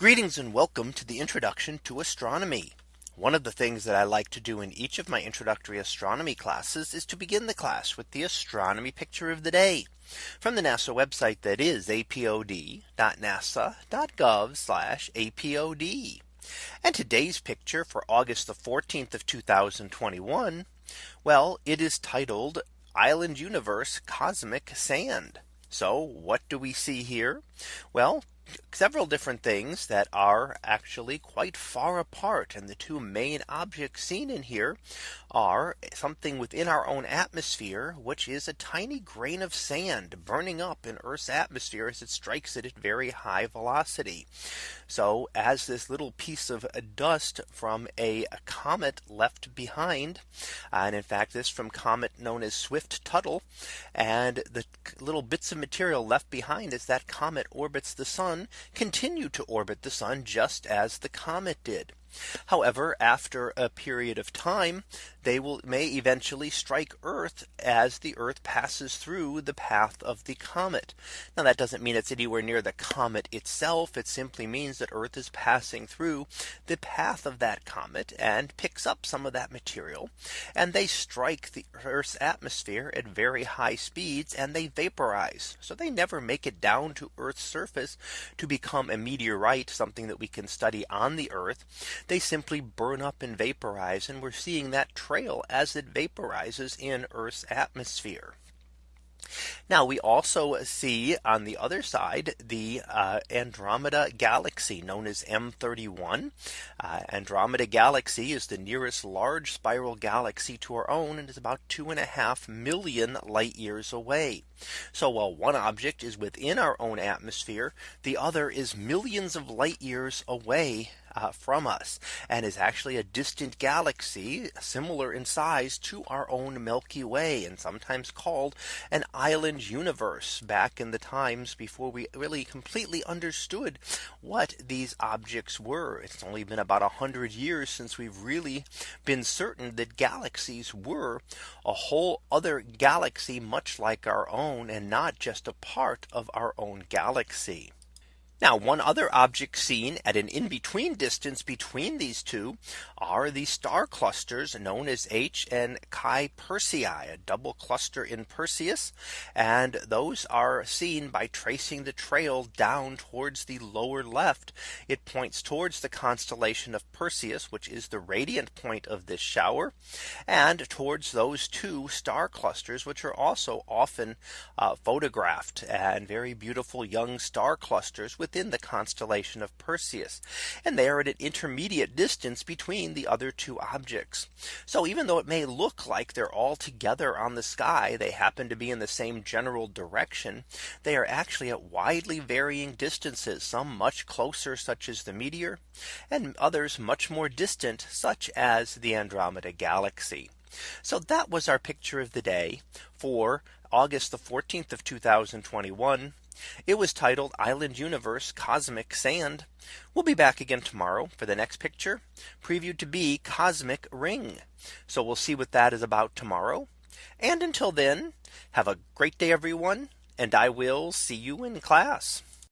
Greetings and welcome to the introduction to astronomy. One of the things that I like to do in each of my introductory astronomy classes is to begin the class with the astronomy picture of the day from the NASA website that is apod.nasa.gov apod. And today's picture for August the 14th of 2021. Well, it is titled Island Universe Cosmic Sand. So what do we see here? Well, several different things that are actually quite far apart. And the two main objects seen in here are something within our own atmosphere, which is a tiny grain of sand burning up in Earth's atmosphere as it strikes it at very high velocity. So as this little piece of dust from a comet left behind, and in fact, this from comet known as Swift Tuttle, and the little bits of material left behind as that comet orbits the sun continue to orbit the sun just as the comet did. However, after a period of time, they will may eventually strike Earth as the Earth passes through the path of the comet. Now that doesn't mean it's anywhere near the comet itself. It simply means that Earth is passing through the path of that comet and picks up some of that material. And they strike the Earth's atmosphere at very high speeds and they vaporize. So they never make it down to Earth's surface to become a meteorite, something that we can study on the Earth they simply burn up and vaporize. And we're seeing that trail as it vaporizes in Earth's atmosphere. Now we also see on the other side the uh, Andromeda galaxy known as M31. Uh, Andromeda galaxy is the nearest large spiral galaxy to our own and is about two and a half million light years away. So while one object is within our own atmosphere, the other is millions of light years away uh, from us and is actually a distant galaxy similar in size to our own Milky Way and sometimes called an island universe back in the times before we really completely understood what these objects were. It's only been about a hundred years since we've really been certain that galaxies were a whole other galaxy much like our own and not just a part of our own galaxy. Now one other object seen at an in between distance between these two are the star clusters known as H and Chi Persei, a double cluster in Perseus. And those are seen by tracing the trail down towards the lower left. It points towards the constellation of Perseus, which is the radiant point of this shower, and towards those two star clusters, which are also often uh, photographed and very beautiful young star clusters with within the constellation of Perseus. And they are at an intermediate distance between the other two objects. So even though it may look like they're all together on the sky, they happen to be in the same general direction. They are actually at widely varying distances, some much closer, such as the meteor, and others much more distant, such as the Andromeda galaxy. So that was our picture of the day for August the 14th of 2021. It was titled Island Universe Cosmic Sand. We'll be back again tomorrow for the next picture previewed to be Cosmic Ring. So we'll see what that is about tomorrow. And until then, have a great day, everyone. And I will see you in class.